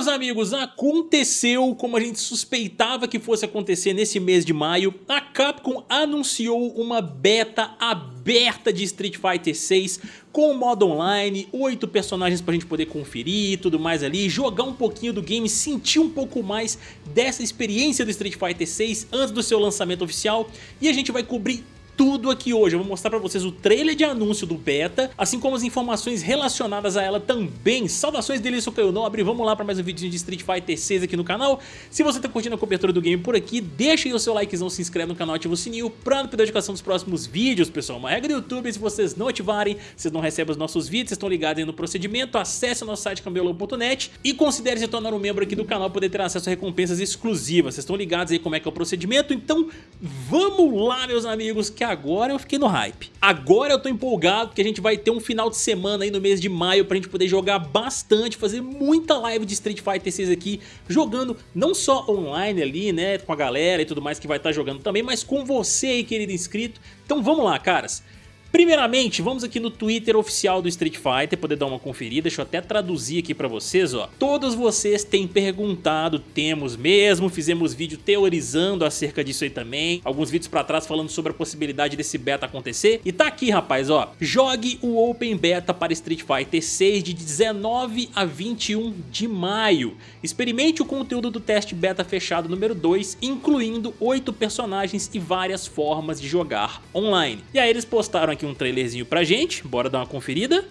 meus amigos, aconteceu como a gente suspeitava que fosse acontecer nesse mês de maio. A Capcom anunciou uma beta aberta de Street Fighter 6 com modo online, oito personagens pra gente poder conferir e tudo mais ali, jogar um pouquinho do game, sentir um pouco mais dessa experiência do Street Fighter 6 antes do seu lançamento oficial e a gente vai cobrir tudo aqui hoje. Eu vou mostrar pra vocês o trailer de anúncio do beta, assim como as informações relacionadas a ela também. Saudações dele, sou Caio Nobre, vamos lá pra mais um vídeo de Street Fighter 6 aqui no canal. Se você tá curtindo a cobertura do game por aqui, deixa aí o seu likezão, se inscreve no canal, ativa o sininho pra não perder a notificação dos próximos vídeos, pessoal. Uma regra do YouTube, se vocês não ativarem, vocês não recebem os nossos vídeos, vocês estão ligados aí no procedimento, acesse o nosso site cambeolo.net e considere se tornar um membro aqui do canal, poder ter acesso a recompensas exclusivas. Vocês estão ligados aí como é que é o procedimento, então vamos lá, meus amigos, que agora eu fiquei no hype. Agora eu tô empolgado porque a gente vai ter um final de semana aí no mês de maio pra gente poder jogar bastante, fazer muita live de Street Fighter 6 aqui, jogando não só online ali, né, com a galera e tudo mais que vai estar tá jogando também, mas com você aí, querido inscrito. Então vamos lá, caras. Primeiramente, vamos aqui no Twitter oficial do Street Fighter, poder dar uma conferida, deixa eu até traduzir aqui pra vocês, ó. Todos vocês têm perguntado, temos mesmo, fizemos vídeo teorizando acerca disso aí também, alguns vídeos pra trás falando sobre a possibilidade desse beta acontecer, e tá aqui, rapaz, ó. Jogue o Open Beta para Street Fighter 6 de 19 a 21 de maio. Experimente o conteúdo do teste beta fechado número 2, incluindo 8 personagens e várias formas de jogar online. E aí eles postaram aqui aqui um trailerzinho pra gente, bora dar uma conferida.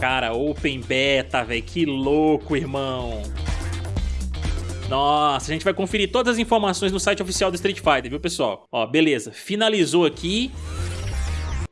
Cara, Open Beta, velho, que louco, irmão. Nossa, a gente vai conferir todas as informações no site oficial do Street Fighter, viu, pessoal? Ó, beleza, finalizou aqui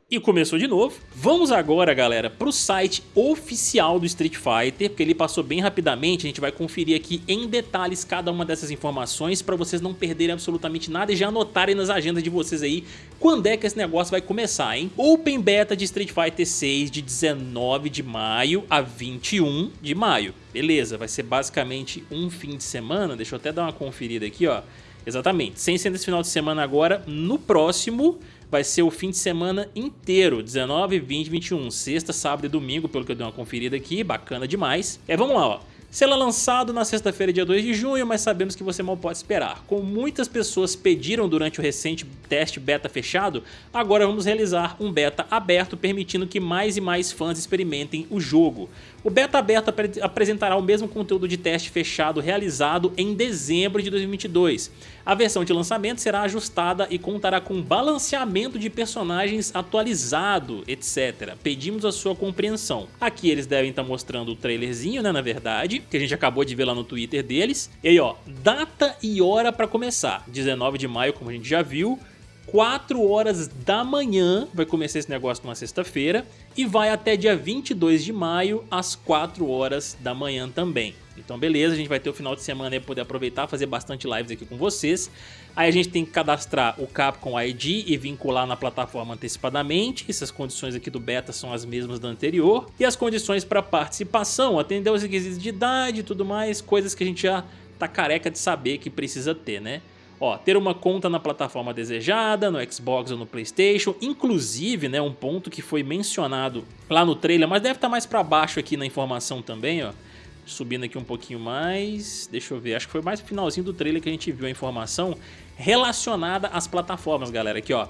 e começou de novo. Vamos agora, galera, para o site oficial do Street Fighter, porque ele passou bem rapidamente, a gente vai conferir aqui em detalhes cada uma dessas informações para vocês não perderem absolutamente nada e já anotarem nas agendas de vocês aí quando é que esse negócio vai começar, hein? Open Beta de Street Fighter 6 de 19 de maio a 21 de maio. Beleza, vai ser basicamente um fim de semana, deixa eu até dar uma conferida aqui, ó. Exatamente, sem ser nesse final de semana agora, no próximo vai ser o fim de semana inteiro, 19, 20, 21, sexta, sábado e domingo, pelo que eu dei uma conferida aqui, bacana demais. É, vamos lá, ó. Será lançado na sexta-feira, dia 2 de junho, mas sabemos que você mal pode esperar. Como muitas pessoas pediram durante o recente teste beta fechado, agora vamos realizar um beta aberto permitindo que mais e mais fãs experimentem o jogo. O beta aberto ap apresentará o mesmo conteúdo de teste fechado realizado em dezembro de 2022. A versão de lançamento será ajustada e contará com balanceamento de personagens atualizado, etc. Pedimos a sua compreensão. Aqui eles devem estar mostrando o trailerzinho, né, na verdade, que a gente acabou de ver lá no Twitter deles. E aí, ó, data e hora para começar. 19 de maio, como a gente já viu. 4 horas da manhã vai começar esse negócio numa sexta-feira e vai até dia 22 de maio às 4 horas da manhã também. Então beleza, a gente vai ter o final de semana aí poder aproveitar, fazer bastante lives aqui com vocês. Aí a gente tem que cadastrar o Capcom ID e vincular na plataforma antecipadamente. Essas condições aqui do beta são as mesmas da anterior. E as condições para participação, atender os requisitos de idade e tudo mais, coisas que a gente já tá careca de saber que precisa ter, né? Ó, ter uma conta na plataforma desejada, no Xbox ou no Playstation, inclusive, né, um ponto que foi mencionado lá no trailer, mas deve estar tá mais para baixo aqui na informação também, ó. Subindo aqui um pouquinho mais, deixa eu ver, acho que foi mais finalzinho do trailer que a gente viu a informação relacionada às plataformas, galera, aqui ó.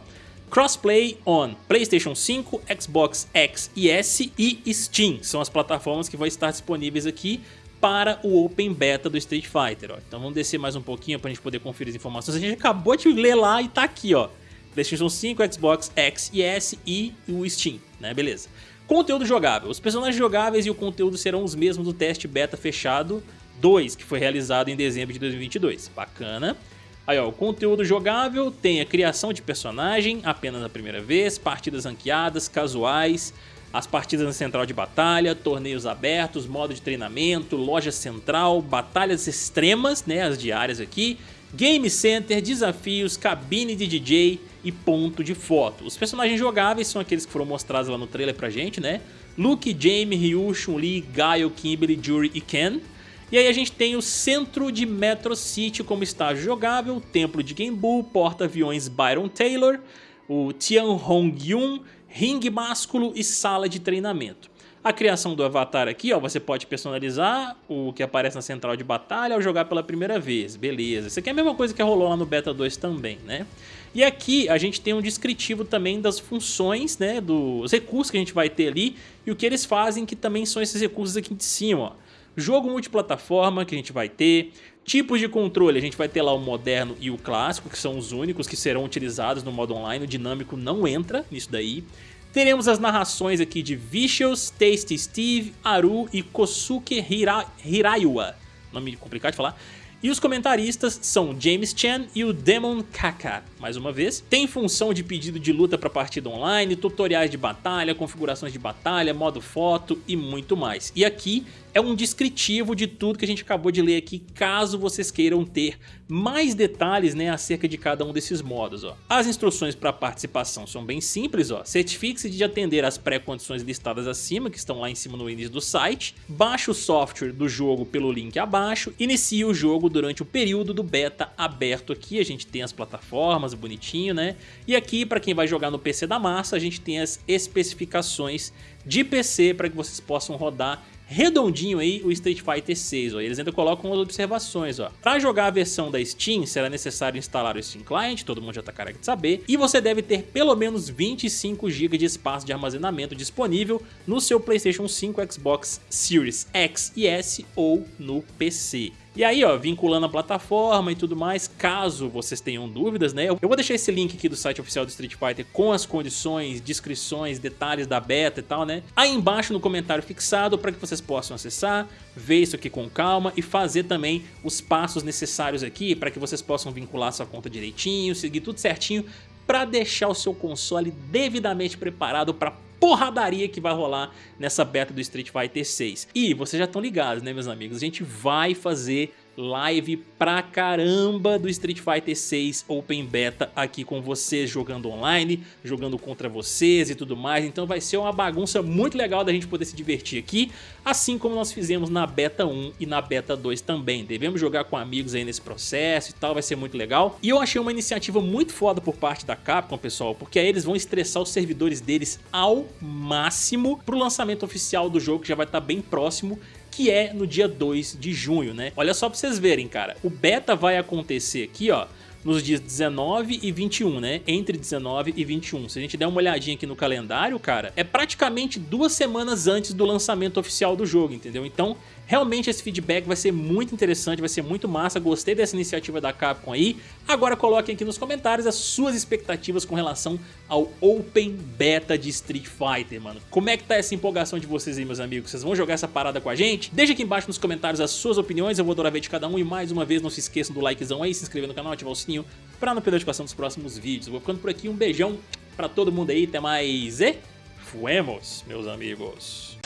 Crossplay on PlayStation 5, Xbox X e S e Steam são as plataformas que vão estar disponíveis aqui para o Open Beta do Street Fighter. Ó. Então vamos descer mais um pouquinho para a gente poder conferir as informações. A gente acabou de ler lá e tá aqui, ó. PlayStation 5, Xbox X e S e o Steam, né? Beleza. Conteúdo jogável. Os personagens jogáveis e o conteúdo serão os mesmos do teste beta fechado 2, que foi realizado em dezembro de 2022. Bacana. Aí, ó, o conteúdo jogável tem a criação de personagem apenas na primeira vez, partidas ranqueadas, casuais, as partidas na central de batalha, torneios abertos, modo de treinamento, loja central, batalhas extremas, né, as diárias aqui, game center, desafios, cabine de DJ e ponto de foto. Os personagens jogáveis são aqueles que foram mostrados lá no trailer pra gente, né? Luke, Jamie, Ryu, Chun-Li, Gaio, Kimberly, Jury e Ken. E aí a gente tem o centro de Metro City como estágio jogável, templo de Genbu, porta-aviões Byron Taylor, o Tianhong-yun, ringue másculo e sala de treinamento. A criação do avatar aqui, ó, você pode personalizar o que aparece na central de batalha ao jogar pela primeira vez, beleza. Isso aqui é a mesma coisa que rolou lá no Beta 2 também, né? E aqui a gente tem um descritivo também das funções, né, dos recursos que a gente vai ter ali e o que eles fazem, que também são esses recursos aqui de cima, ó. Jogo multiplataforma que a gente vai ter, tipos de controle, a gente vai ter lá o moderno e o clássico, que são os únicos que serão utilizados no modo online, o dinâmico não entra nisso daí. Teremos as narrações aqui de Vicious, Tasty Steve, Aru e Kosuke Hira Hiraiwa. Nome complicado de falar. E os comentaristas são James Chan e o Demon Kaka, mais uma vez. Tem função de pedido de luta para partida online, tutoriais de batalha, configurações de batalha, modo foto e muito mais. E aqui é um descritivo de tudo que a gente acabou de ler aqui, caso vocês queiram ter mais detalhes né, acerca de cada um desses modos. Ó. As instruções para participação são bem simples, certifique-se de atender às pré-condições listadas acima, que estão lá em cima no início do site, baixe o software do jogo pelo link abaixo, inicie o jogo durante o período do beta aberto aqui, a gente tem as plataformas bonitinho, né? E aqui, para quem vai jogar no PC da massa, a gente tem as especificações de PC para que vocês possam rodar redondinho aí o Street Fighter 6, ó. Eles ainda colocam as observações, ó. Para jogar a versão da Steam, será necessário instalar o Steam Client, todo mundo já tá careca de saber, e você deve ter pelo menos 25 GB de espaço de armazenamento disponível no seu PlayStation 5, Xbox Series X e S ou no PC. E aí, ó, vinculando a plataforma e tudo mais, caso vocês tenham dúvidas, né? Eu vou deixar esse link aqui do site oficial do Street Fighter com as condições, descrições, detalhes da beta e tal, né? Aí embaixo no comentário fixado para que vocês possam acessar, ver isso aqui com calma e fazer também os passos necessários aqui para que vocês possam vincular sua conta direitinho, seguir tudo certinho para deixar o seu console devidamente preparado para porradaria que vai rolar nessa beta do Street Fighter 6. E vocês já estão ligados, né meus amigos? A gente vai fazer live pra caramba do Street Fighter 6 Open Beta aqui com vocês, jogando online, jogando contra vocês e tudo mais, então vai ser uma bagunça muito legal da gente poder se divertir aqui, assim como nós fizemos na Beta 1 e na Beta 2 também, devemos jogar com amigos aí nesse processo e tal, vai ser muito legal, e eu achei uma iniciativa muito foda por parte da Capcom, pessoal, porque aí eles vão estressar os servidores deles ao máximo. Pro lançamento oficial do jogo, que já vai estar tá bem próximo, que é no dia 2 de junho, né? Olha só pra vocês verem, cara. O beta vai acontecer aqui, ó, nos dias 19 e 21, né? Entre 19 e 21. Se a gente der uma olhadinha aqui no calendário, cara, é praticamente duas semanas antes do lançamento oficial do jogo, entendeu? Então, Realmente esse feedback vai ser muito interessante, vai ser muito massa, gostei dessa iniciativa da Capcom aí. Agora coloquem aqui nos comentários as suas expectativas com relação ao Open Beta de Street Fighter, mano. Como é que tá essa empolgação de vocês aí, meus amigos? Vocês vão jogar essa parada com a gente? Deixa aqui embaixo nos comentários as suas opiniões, eu vou adorar ver de cada um. E mais uma vez, não se esqueçam do likezão aí, se inscrever no canal, ativar o sininho pra não perder a notificação dos próximos vídeos. Vou ficando por aqui, um beijão pra todo mundo aí, até mais e... Fuemos, meus amigos.